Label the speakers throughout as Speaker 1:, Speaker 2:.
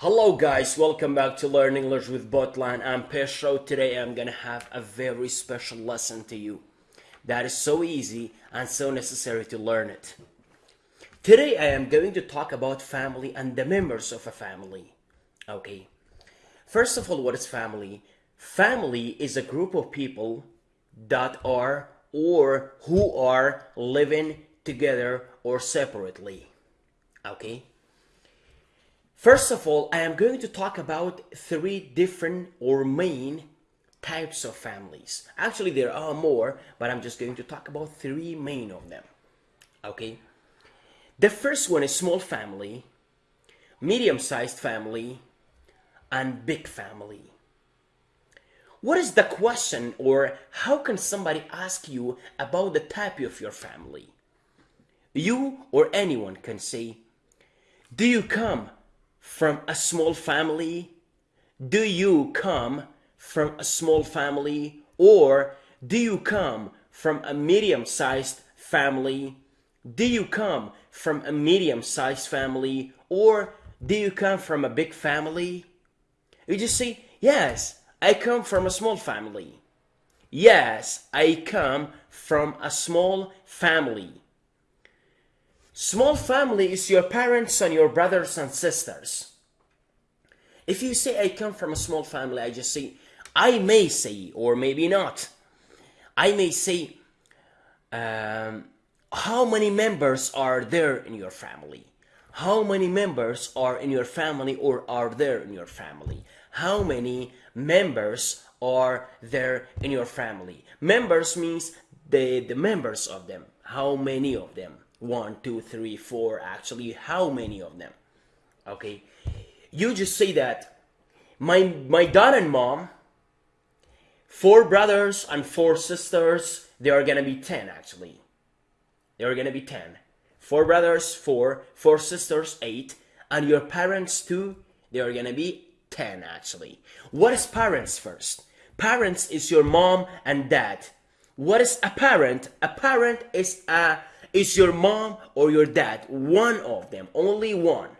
Speaker 1: Hello guys, welcome back to Learn English with Botline. I'm Pedro. Today I'm gonna have a very special lesson to you that is so easy and so necessary to learn it. Today I am going to talk about family and the members of a family. Okay. First of all, what is family? Family is a group of people that are or who are living together or separately. Okay. First of all, I am going to talk about three different or main types of families. Actually, there are more, but I'm just going to talk about three main of them. Okay? The first one is small family, medium-sized family, and big family. What is the question or how can somebody ask you about the type of your family? You or anyone can say, do you come from a small family? Do you come from a small family? Or do you come from a medium-sized family? Do you come from a medium-sized family? Or do you come from a big family? You just say, yes, I come from a small family. Yes, I come from a small family. Small family is your parents and your brothers and sisters. If you say I come from a small family, I just say, I may say, or maybe not. I may say, um, how many members are there in your family? How many members are in your family or are there in your family? How many members are there in your family? Members means the, the members of them. How many of them? One, two, three, four, actually, how many of them? Okay, you just say that my, my dad and mom, four brothers and four sisters, there are gonna be 10 actually. There are gonna be 10. Four brothers, four, four sisters, eight, and your parents too, there are gonna be 10 actually. What is parents first? Parents is your mom and dad. What is a parent? A parent is a is your mom or your dad, one of them, only one.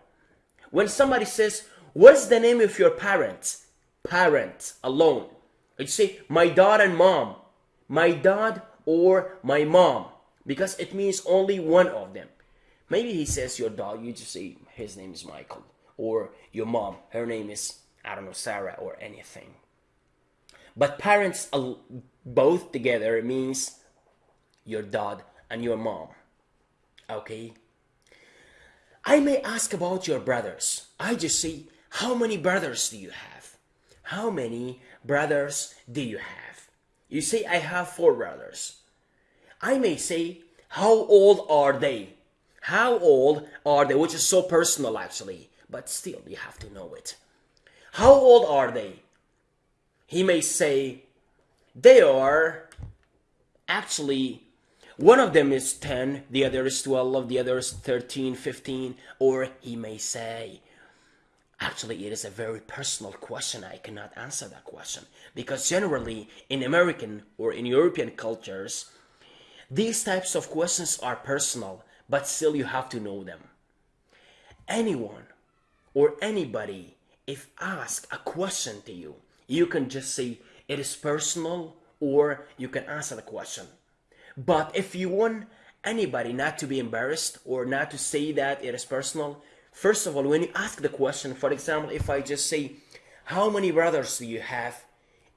Speaker 1: When somebody says, what's the name of your parents? Parents alone. You say, my dad and mom. My dad or my mom. Because it means only one of them. Maybe he says your dad, you just say his name is Michael. Or your mom, her name is, I don't know, Sarah or anything. But parents both together means your dad and your mom. Okay? I may ask about your brothers. I just say, how many brothers do you have? How many brothers do you have? You say, I have four brothers. I may say, how old are they? How old are they? Which is so personal actually, but still you have to know it. How old are they? He may say, they are actually one of them is 10, the other is 12, the other is 13, 15, or he may say, Actually, it is a very personal question. I cannot answer that question because generally in American or in European cultures, these types of questions are personal, but still you have to know them. Anyone or anybody, if ask a question to you, you can just say it is personal or you can answer the question. But if you want anybody not to be embarrassed or not to say that it is personal, first of all, when you ask the question, for example, if I just say, how many brothers do you have?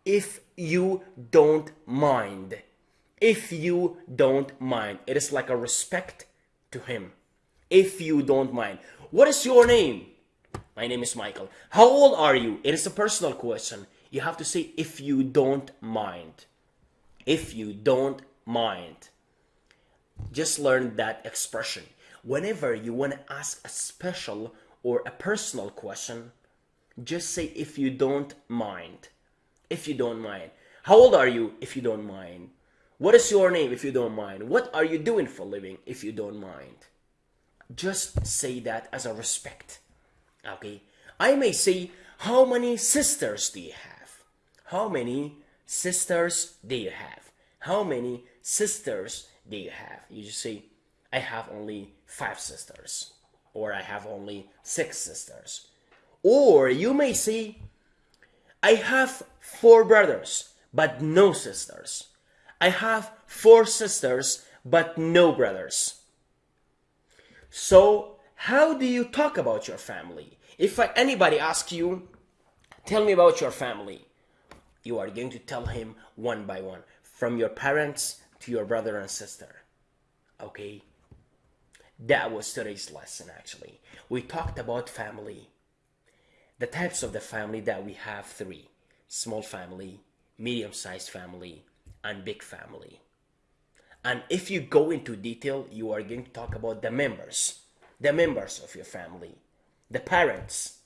Speaker 1: If you don't mind, if you don't mind, it is like a respect to him. If you don't mind. What is your name? My name is Michael. How old are you? It is a personal question. You have to say if you don't mind. If you don't mind. Just learn that expression. Whenever you want to ask a special or a personal question, just say if you don't mind. If you don't mind. How old are you if you don't mind? What is your name if you don't mind? What are you doing for living if you don't mind? Just say that as a respect. Okay? I may say, how many sisters do you have? How many sisters do you have? How many sisters do you have? You just say, I have only five sisters, or I have only six sisters, Or you may say, I have four brothers, but no sisters. I have four sisters, but no brothers. So, how do you talk about your family? If anybody asks you, tell me about your family, you are going to tell him one by one, from your parents to your brother and sister. Okay? That was today's lesson actually. We talked about family. The types of the family that we have three small family, medium sized family, and big family. And if you go into detail, you are going to talk about the members, the members of your family, the parents.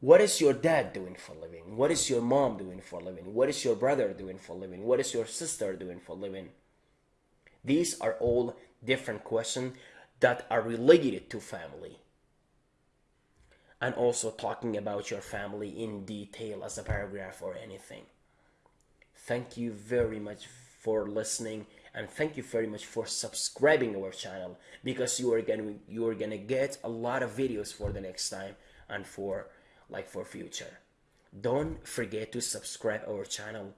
Speaker 1: What is your dad doing for a living? What is your mom doing for a living? What is your brother doing for a living? What is your sister doing for a living? These are all different questions that are related to family. And also talking about your family in detail as a paragraph or anything. Thank you very much for listening and thank you very much for subscribing our channel because you are gonna you are gonna get a lot of videos for the next time and for like for future. Don't forget to subscribe our channel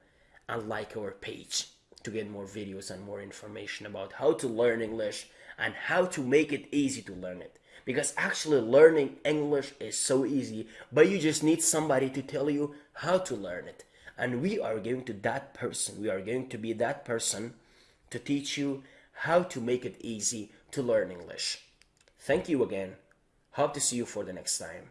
Speaker 1: and like our page to get more videos and more information about how to learn English and how to make it easy to learn it. Because actually learning English is so easy, but you just need somebody to tell you how to learn it. And we are going to that person, we are going to be that person to teach you how to make it easy to learn English. Thank you again. Hope to see you for the next time.